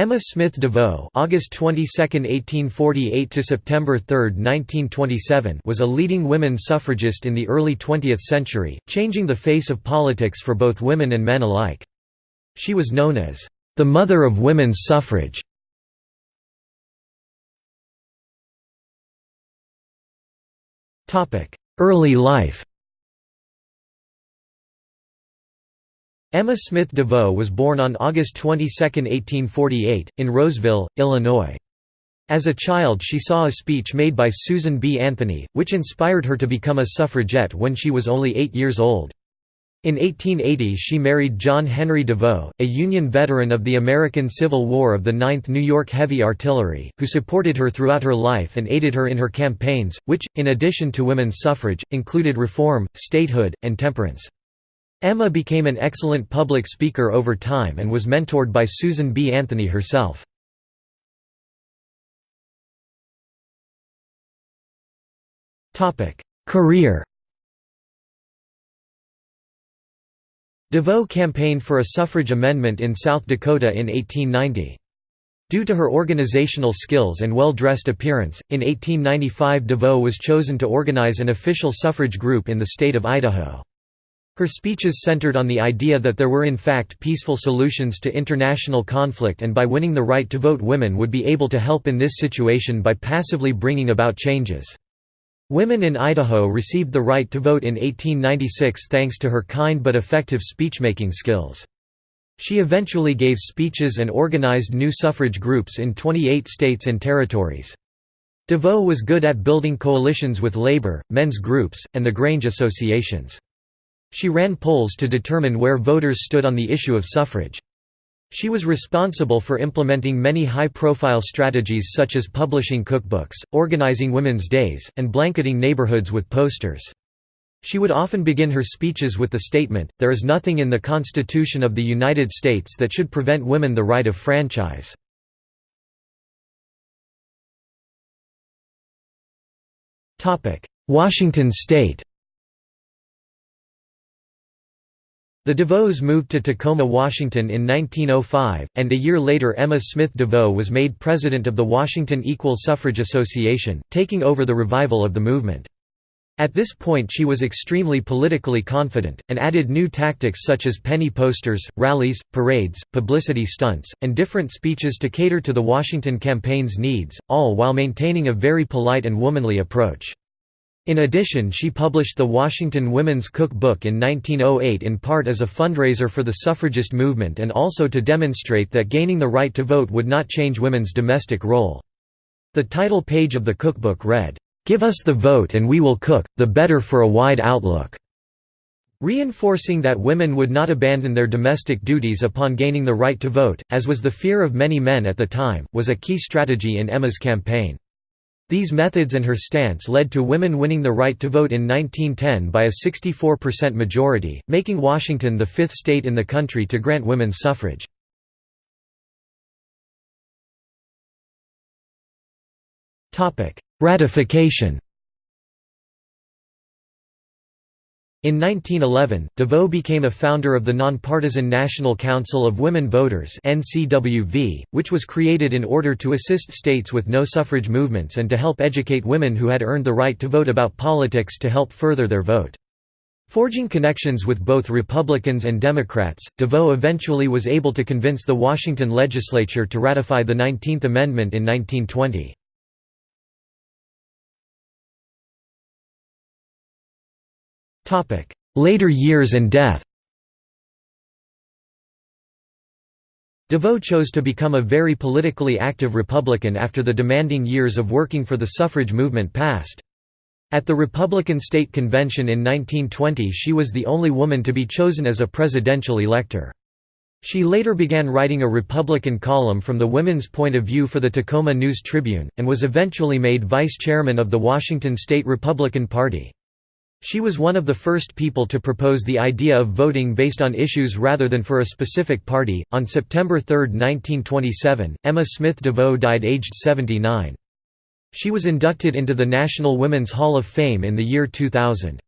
Emma Smith DeVoe (August 22, 1848 to September 3, 1927) was a leading women's suffragist in the early 20th century, changing the face of politics for both women and men alike. She was known as the mother of women's suffrage. Topic: Early life. Emma Smith DeVoe was born on August 22, 1848, in Roseville, Illinois. As a child she saw a speech made by Susan B. Anthony, which inspired her to become a suffragette when she was only eight years old. In 1880 she married John Henry DeVoe, a Union veteran of the American Civil War of the 9th New York Heavy Artillery, who supported her throughout her life and aided her in her campaigns, which, in addition to women's suffrage, included reform, statehood, and temperance. Emma became an excellent public speaker over time and was mentored by Susan B. Anthony herself. Career DeVoe campaigned for a suffrage amendment in South Dakota in 1890. Due to her organizational skills and well-dressed appearance, in 1895 DeVoe was chosen to organize an official suffrage group in the state of Idaho. Her speeches centered on the idea that there were in fact peaceful solutions to international conflict and by winning the right to vote women would be able to help in this situation by passively bringing about changes. Women in Idaho received the right to vote in 1896 thanks to her kind but effective speechmaking skills. She eventually gave speeches and organized new suffrage groups in 28 states and territories. DeVoe was good at building coalitions with labor, men's groups, and the Grange associations. She ran polls to determine where voters stood on the issue of suffrage. She was responsible for implementing many high-profile strategies such as publishing cookbooks, organizing women's days, and blanketing neighborhoods with posters. She would often begin her speeches with the statement, there is nothing in the Constitution of the United States that should prevent women the right of franchise. Washington state The DeVoes moved to Tacoma, Washington in 1905, and a year later Emma Smith DeVoe was made president of the Washington Equal Suffrage Association, taking over the revival of the movement. At this point she was extremely politically confident, and added new tactics such as penny posters, rallies, parades, publicity stunts, and different speeches to cater to the Washington campaign's needs, all while maintaining a very polite and womanly approach. In addition she published the Washington Women's Cook Book in 1908 in part as a fundraiser for the suffragist movement and also to demonstrate that gaining the right to vote would not change women's domestic role. The title page of the cookbook read, "'Give us the vote and we will cook, the better for a wide outlook' reinforcing that women would not abandon their domestic duties upon gaining the right to vote, as was the fear of many men at the time, was a key strategy in Emma's campaign. These methods and her stance led to women winning the right to vote in 1910 by a 64% majority, making Washington the fifth state in the country to grant women's suffrage. Ratification In 1911, DeVoe became a founder of the Nonpartisan National Council of Women Voters which was created in order to assist states with no suffrage movements and to help educate women who had earned the right to vote about politics to help further their vote. Forging connections with both Republicans and Democrats, DeVoe eventually was able to convince the Washington legislature to ratify the 19th Amendment in 1920. Later years and death DeVoe chose to become a very politically active Republican after the demanding years of working for the suffrage movement passed. At the Republican State Convention in 1920 she was the only woman to be chosen as a presidential elector. She later began writing a Republican column from the women's point of view for the Tacoma News Tribune, and was eventually made vice chairman of the Washington State Republican Party. She was one of the first people to propose the idea of voting based on issues rather than for a specific party. On September 3, 1927, Emma Smith DeVoe died aged 79. She was inducted into the National Women's Hall of Fame in the year 2000.